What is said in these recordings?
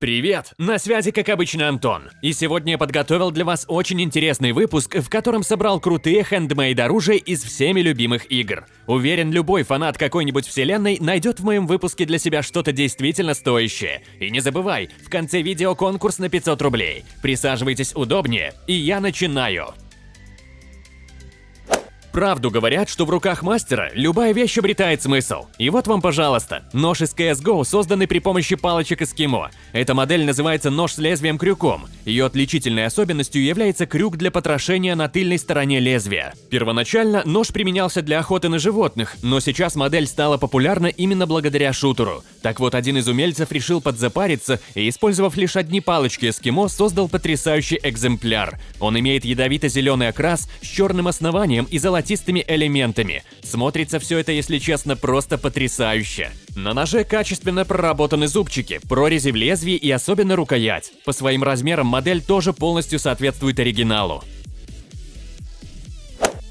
Привет! На связи, как обычно, Антон. И сегодня я подготовил для вас очень интересный выпуск, в котором собрал крутые хендмейд оружия из всеми любимых игр. Уверен, любой фанат какой-нибудь вселенной найдет в моем выпуске для себя что-то действительно стоящее. И не забывай, в конце видео конкурс на 500 рублей. Присаживайтесь удобнее, и я начинаю. Правду говорят, что в руках мастера любая вещь обретает смысл. И вот вам, пожалуйста, нож из CSGO, созданный при помощи палочек эскимо. Эта модель называется нож с лезвием-крюком. Ее отличительной особенностью является крюк для потрошения на тыльной стороне лезвия. Первоначально нож применялся для охоты на животных, но сейчас модель стала популярна именно благодаря шутеру. Так вот, один из умельцев решил подзапариться и, использовав лишь одни палочки эскимо, создал потрясающий экземпляр. Он имеет ядовито-зеленый окрас с черным основанием и золотистым золотистыми элементами. Смотрится все это, если честно, просто потрясающе. На ноже качественно проработаны зубчики, прорези в лезвии и особенно рукоять. По своим размерам модель тоже полностью соответствует оригиналу.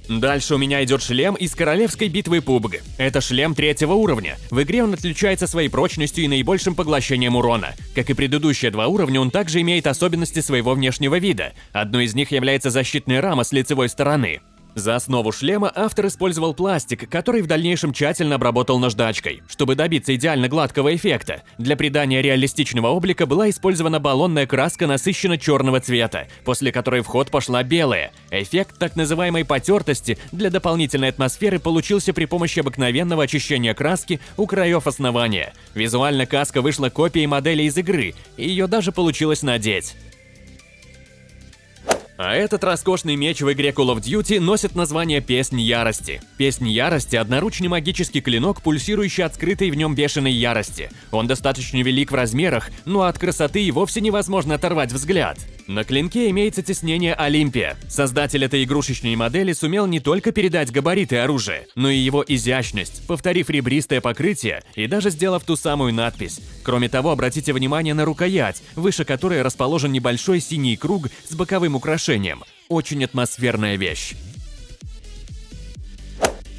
Дальше у меня идет шлем из королевской битвы PUBG. Это шлем третьего уровня. В игре он отличается своей прочностью и наибольшим поглощением урона. Как и предыдущие два уровня, он также имеет особенности своего внешнего вида. Одной из них является защитная рама с лицевой стороны. За основу шлема автор использовал пластик, который в дальнейшем тщательно обработал наждачкой. Чтобы добиться идеально гладкого эффекта, для придания реалистичного облика была использована баллонная краска насыщенно черного цвета, после которой в ход пошла белая. Эффект так называемой потертости для дополнительной атмосферы получился при помощи обыкновенного очищения краски у краев основания. Визуально каска вышла копией модели из игры, и ее даже получилось надеть. А этот роскошный меч в игре Call of Duty носит название Песнь Ярости. Песнь Ярости – одноручный магический клинок, пульсирующий от скрытой в нем бешеной ярости. Он достаточно велик в размерах, но от красоты и вовсе невозможно оторвать взгляд. На клинке имеется теснение Олимпия. Создатель этой игрушечной модели сумел не только передать габариты оружия, но и его изящность, повторив ребристое покрытие и даже сделав ту самую надпись. Кроме того, обратите внимание на рукоять, выше которой расположен небольшой синий круг с боковым украшением. Очень атмосферная вещь.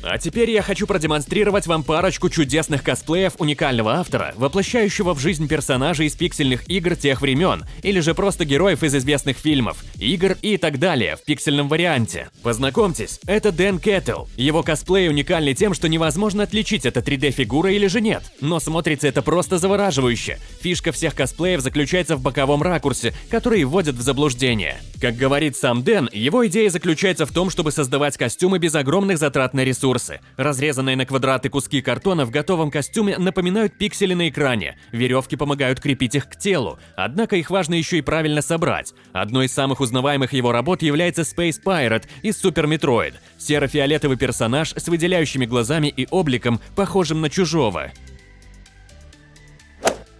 А теперь я хочу продемонстрировать вам парочку чудесных косплеев уникального автора, воплощающего в жизнь персонажей из пиксельных игр тех времен, или же просто героев из известных фильмов, игр и так далее в пиксельном варианте. Познакомьтесь, это Дэн Кэттл. Его косплей уникальный тем, что невозможно отличить, это 3D-фигура или же нет. Но смотрится это просто завораживающе. Фишка всех косплеев заключается в боковом ракурсе, который вводит в заблуждение. Как говорит сам Дэн, его идея заключается в том, чтобы создавать костюмы без огромных затрат на ресурсы ресурсы. Разрезанные на квадраты куски картона в готовом костюме напоминают пиксели на экране. Веревки помогают крепить их к телу, однако их важно еще и правильно собрать. Одной из самых узнаваемых его работ является Space Pirate из Super Metroid. Серо-фиолетовый персонаж с выделяющими глазами и обликом, похожим на чужого.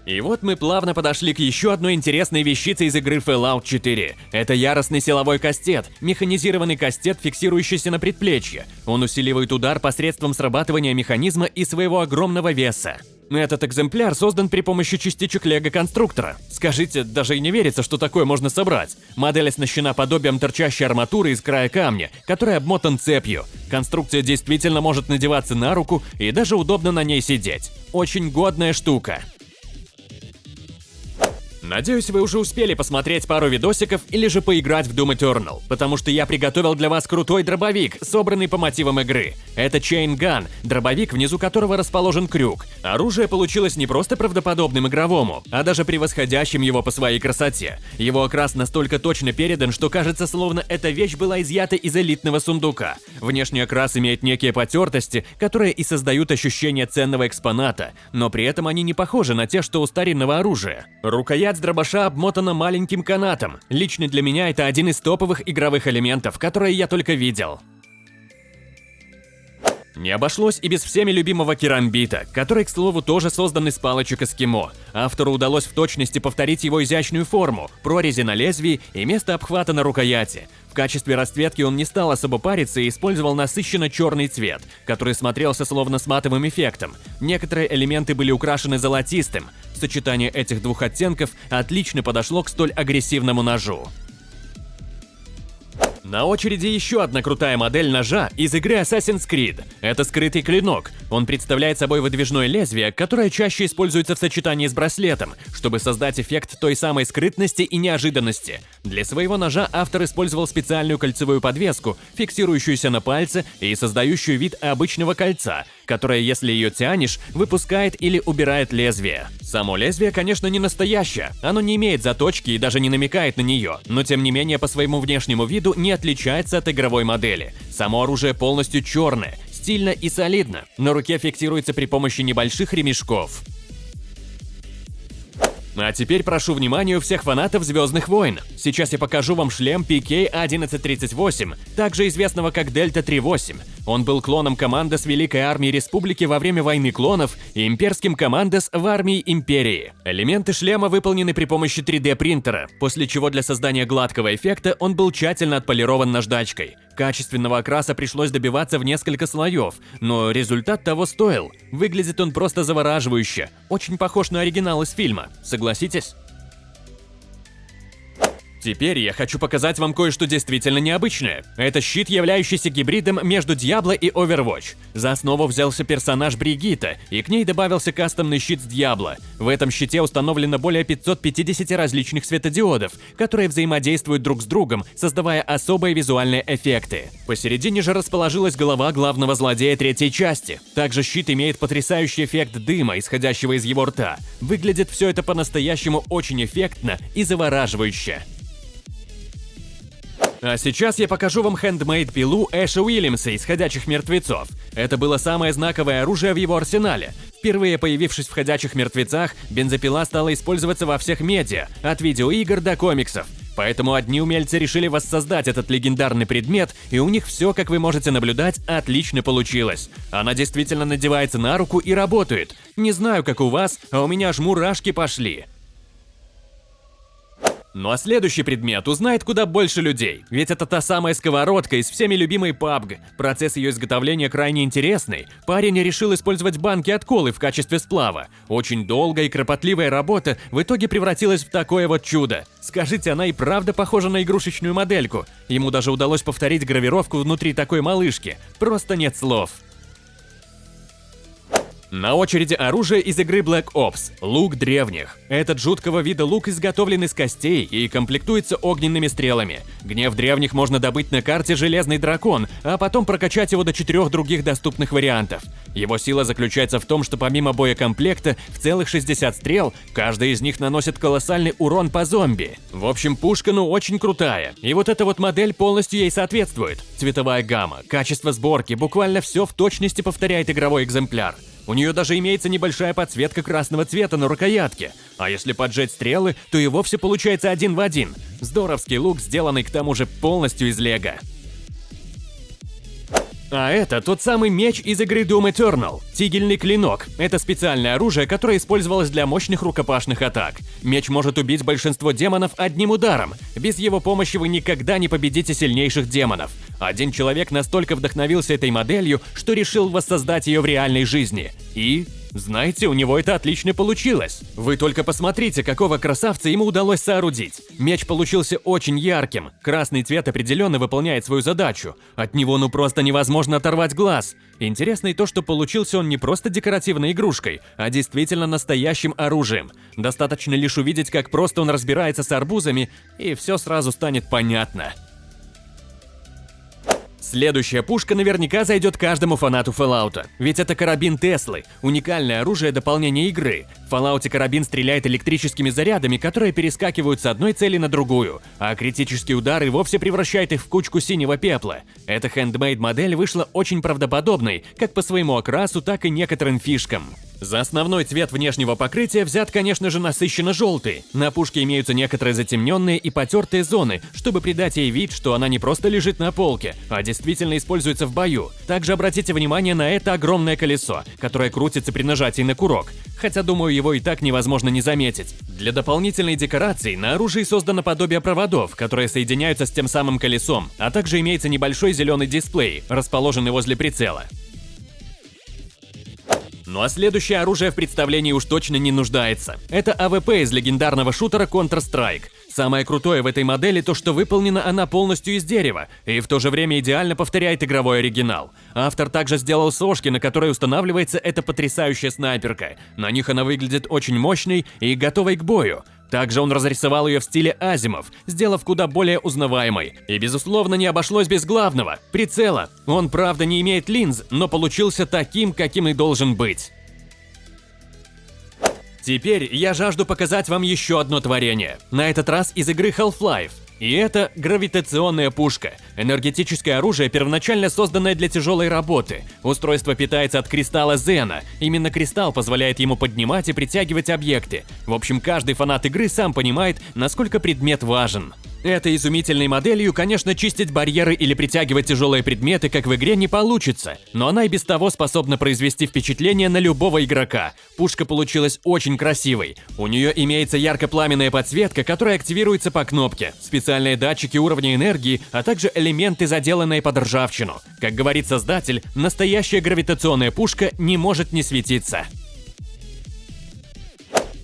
И вот мы плавно подошли к еще одной интересной вещице из игры Fallout 4. Это яростный силовой кастет, механизированный кастет, фиксирующийся на предплечье. Он усиливает удар посредством срабатывания механизма и своего огромного веса. Этот экземпляр создан при помощи частичек лего-конструктора. Скажите, даже и не верится, что такое можно собрать. Модель оснащена подобием торчащей арматуры из края камня, который обмотан цепью. Конструкция действительно может надеваться на руку и даже удобно на ней сидеть. Очень годная штука. Надеюсь, вы уже успели посмотреть пару видосиков или же поиграть в Doom Eternal, потому что я приготовил для вас крутой дробовик, собранный по мотивам игры. Это Gun, дробовик, внизу которого расположен крюк. Оружие получилось не просто правдоподобным игровому, а даже превосходящим его по своей красоте. Его окрас настолько точно передан, что кажется, словно эта вещь была изъята из элитного сундука. Внешний окрас имеет некие потертости, которые и создают ощущение ценного экспоната, но при этом они не похожи на те, что у старинного оружия. Рукоять дробаша обмотана маленьким канатом. Лично для меня это один из топовых игровых элементов, которые я только видел. Не обошлось и без всеми любимого керамбита, который, к слову, тоже создан из палочек эскимо. Автору удалось в точности повторить его изящную форму, прорези на лезвии и место обхвата на рукояти. В качестве расцветки он не стал особо париться и использовал насыщенно черный цвет, который смотрелся словно с матовым эффектом. Некоторые элементы были украшены золотистым. Сочетание этих двух оттенков отлично подошло к столь агрессивному ножу. На очереди еще одна крутая модель ножа из игры Assassin's Creed. Это скрытый клинок. Он представляет собой выдвижное лезвие, которое чаще используется в сочетании с браслетом, чтобы создать эффект той самой скрытности и неожиданности. Для своего ножа автор использовал специальную кольцевую подвеску, фиксирующуюся на пальце и создающую вид обычного кольца, которое, если ее тянешь, выпускает или убирает лезвие. Само лезвие, конечно, не настоящее, оно не имеет заточки и даже не намекает на нее, но тем не менее по своему внешнему виду не отличается от игровой модели. Само оружие полностью черное, стильно и солидно. На руке фиксируется при помощи небольших ремешков. А теперь прошу внимания у всех фанатов Звездных войн. Сейчас я покажу вам шлем PK-1138, также известного как Дельта 38. Он был клоном Командос Великой Армии Республики во время Войны Клонов и имперским Командос в Армии Империи. Элементы шлема выполнены при помощи 3D принтера, после чего для создания гладкого эффекта он был тщательно отполирован наждачкой. Качественного окраса пришлось добиваться в несколько слоев, но результат того стоил. Выглядит он просто завораживающе, очень похож на оригинал из фильма, согласитесь? Теперь я хочу показать вам кое-что действительно необычное. Это щит, являющийся гибридом между Diablo и Overwatch. За основу взялся персонаж Бригита, и к ней добавился кастомный щит с Diablo. В этом щите установлено более 550 различных светодиодов, которые взаимодействуют друг с другом, создавая особые визуальные эффекты. Посередине же расположилась голова главного злодея третьей части. Также щит имеет потрясающий эффект дыма, исходящего из его рта. Выглядит все это по-настоящему очень эффектно и завораживающе. А сейчас я покажу вам хендмейд-пилу Эша Уильямса из «Ходячих мертвецов». Это было самое знаковое оружие в его арсенале. Впервые появившись в «Ходячих мертвецах», бензопила стала использоваться во всех медиа, от видеоигр до комиксов. Поэтому одни умельцы решили воссоздать этот легендарный предмет, и у них все, как вы можете наблюдать, отлично получилось. Она действительно надевается на руку и работает. Не знаю, как у вас, а у меня аж мурашки пошли. Ну а следующий предмет узнает куда больше людей, ведь это та самая сковородка из всеми любимой PUBG. Процесс ее изготовления крайне интересный. Парень решил использовать банки от колы в качестве сплава. Очень долгая и кропотливая работа в итоге превратилась в такое вот чудо. Скажите, она и правда похожа на игрушечную модельку. Ему даже удалось повторить гравировку внутри такой малышки. Просто нет слов. На очереди оружие из игры Black Ops – лук древних. Этот жуткого вида лук изготовлен из костей и комплектуется огненными стрелами. Гнев древних можно добыть на карте «Железный дракон», а потом прокачать его до четырех других доступных вариантов. Его сила заключается в том, что помимо боекомплекта в целых 60 стрел, каждая из них наносит колоссальный урон по зомби. В общем, пушка ну очень крутая. И вот эта вот модель полностью ей соответствует. Цветовая гамма, качество сборки, буквально все в точности повторяет игровой экземпляр. У нее даже имеется небольшая подсветка красного цвета на рукоятке. А если поджать стрелы, то и вовсе получается один в один. Здоровский лук, сделанный к тому же полностью из лего. А это тот самый меч из игры Doom Eternal. Тигельный клинок. Это специальное оружие, которое использовалось для мощных рукопашных атак. Меч может убить большинство демонов одним ударом. Без его помощи вы никогда не победите сильнейших демонов. Один человек настолько вдохновился этой моделью, что решил воссоздать ее в реальной жизни. И знаете, у него это отлично получилось. Вы только посмотрите, какого красавца ему удалось соорудить. Меч получился очень ярким. Красный цвет определенно выполняет свою задачу. От него ну просто невозможно оторвать глаз. Интересно и то, что получился он не просто декоративной игрушкой, а действительно настоящим оружием. Достаточно лишь увидеть, как просто он разбирается с арбузами, и все сразу станет понятно. Следующая пушка наверняка зайдет каждому фанату Fallout, ведь это карабин Теслы, уникальное оружие дополнения игры. В Fallout карабин стреляет электрическими зарядами, которые перескакивают с одной цели на другую, а критический удар и вовсе превращает их в кучку синего пепла. Эта хендмейд модель вышла очень правдоподобной, как по своему окрасу, так и некоторым фишкам. За основной цвет внешнего покрытия взят, конечно же, насыщенно желтый. На пушке имеются некоторые затемненные и потертые зоны, чтобы придать ей вид, что она не просто лежит на полке, а действительно используется в бою. Также обратите внимание на это огромное колесо, которое крутится при нажатии на курок, хотя, думаю, его и так невозможно не заметить. Для дополнительной декорации на оружии создано подобие проводов, которые соединяются с тем самым колесом, а также имеется небольшой зеленый дисплей, расположенный возле прицела. Ну а следующее оружие в представлении уж точно не нуждается. Это AWP из легендарного шутера Counter-Strike. Самое крутое в этой модели то, что выполнена она полностью из дерева и в то же время идеально повторяет игровой оригинал. Автор также сделал сошки, на которые устанавливается эта потрясающая снайперка. На них она выглядит очень мощной и готовой к бою. Также он разрисовал ее в стиле Asiimov, сделав куда более узнаваемой. И безусловно не обошлось без главного – прицела. Он правда не имеет линз, но получился таким, каким и должен быть. Теперь я жажду показать вам еще одно творение, на этот раз из игры Half-Life. И это гравитационная пушка. Энергетическое оружие, первоначально созданное для тяжелой работы. Устройство питается от кристалла Зена. Именно кристалл позволяет ему поднимать и притягивать объекты. В общем, каждый фанат игры сам понимает, насколько предмет важен. Этой изумительной моделью, конечно, чистить барьеры или притягивать тяжелые предметы, как в игре, не получится, но она и без того способна произвести впечатление на любого игрока. Пушка получилась очень красивой. У нее имеется ярко-пламенная подсветка, которая активируется по кнопке, специальные датчики уровня энергии, а также элементы, заделанные под ржавчину. Как говорит создатель, настоящая гравитационная пушка не может не светиться.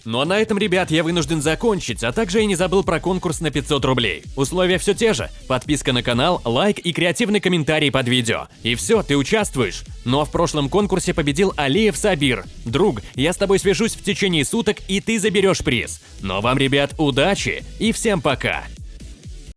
Ну а на этом, ребят, я вынужден закончить, а также я не забыл про конкурс на 500 рублей. Условия все те же. Подписка на канал, лайк и креативный комментарий под видео. И все, ты участвуешь. Ну а в прошлом конкурсе победил Алиев Сабир. Друг, я с тобой свяжусь в течение суток, и ты заберешь приз. Но вам, ребят, удачи и всем пока!